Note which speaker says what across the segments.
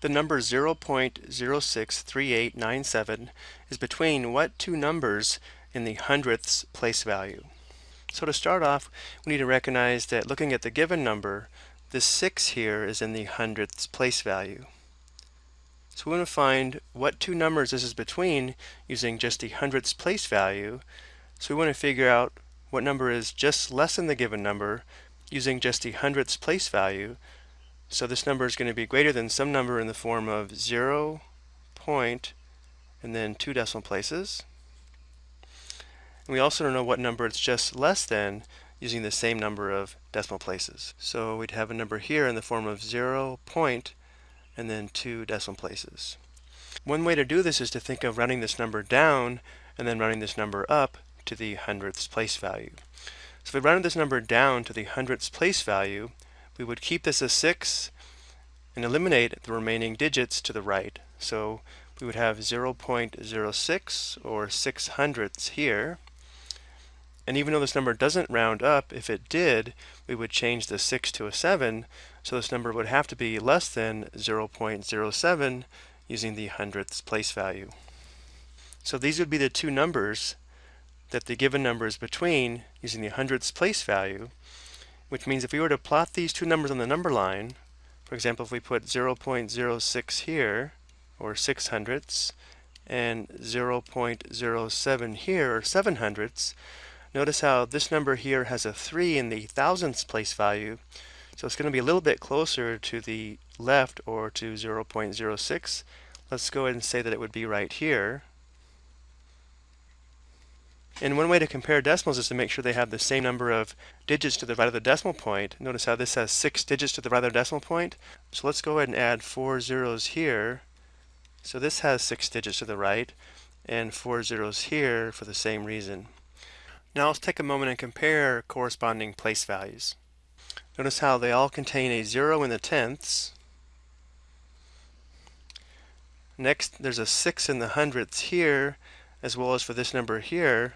Speaker 1: The number 0.063897 is between what two numbers in the hundredths place value? So to start off, we need to recognize that looking at the given number, the 6 here is in the hundredths place value. So we want to find what two numbers this is between using just the hundredths place value. So we want to figure out what number is just less than the given number using just the hundredths place value. So this number is going to be greater than some number in the form of 0 point and then two decimal places. And we also don't know what number it's just less than using the same number of decimal places. So we'd have a number here in the form of 0 point and then two decimal places. One way to do this is to think of running this number down and then running this number up to the hundredths place value. So if we rounded this number down to the hundredths place value, we would keep this as 6 and eliminate the remaining digits to the right. So we would have 0.06 or 6 hundredths here. And even though this number doesn't round up, if it did, we would change the 6 to a 7, so this number would have to be less than 0.07 using the hundredths place value. So these would be the two numbers that the given number is between using the hundredths place value, which means if we were to plot these two numbers on the number line, for example, if we put 0.06 here, or 6 hundredths, and 0.07 here, or 7 hundredths, notice how this number here has a 3 in the thousandths place value, so it's going to be a little bit closer to the left or to 0.06. Let's go ahead and say that it would be right here. And one way to compare decimals is to make sure they have the same number of digits to the right of the decimal point. Notice how this has six digits to the right of the decimal point. So let's go ahead and add four zeros here. So this has six digits to the right and four zeros here for the same reason. Now let's take a moment and compare corresponding place values. Notice how they all contain a zero in the tenths. Next, there's a six in the hundredths here, as well as for this number here.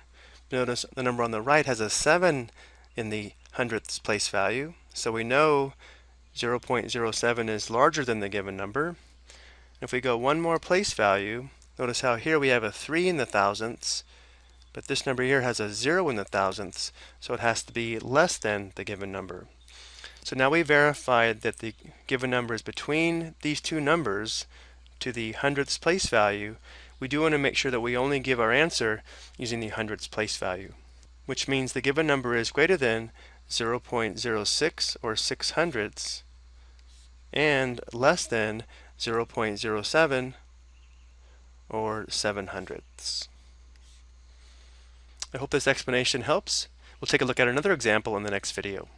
Speaker 1: Notice the number on the right has a 7 in the hundredths place value. So we know 0.07 is larger than the given number. If we go one more place value, notice how here we have a 3 in the thousandths, but this number here has a 0 in the thousandths, so it has to be less than the given number. So now we verified that the given number is between these two numbers to the hundredths place value, we do want to make sure that we only give our answer using the hundredths place value, which means the given number is greater than 0.06 or 6 hundredths and less than 0.07 or 7 hundredths. I hope this explanation helps. We'll take a look at another example in the next video.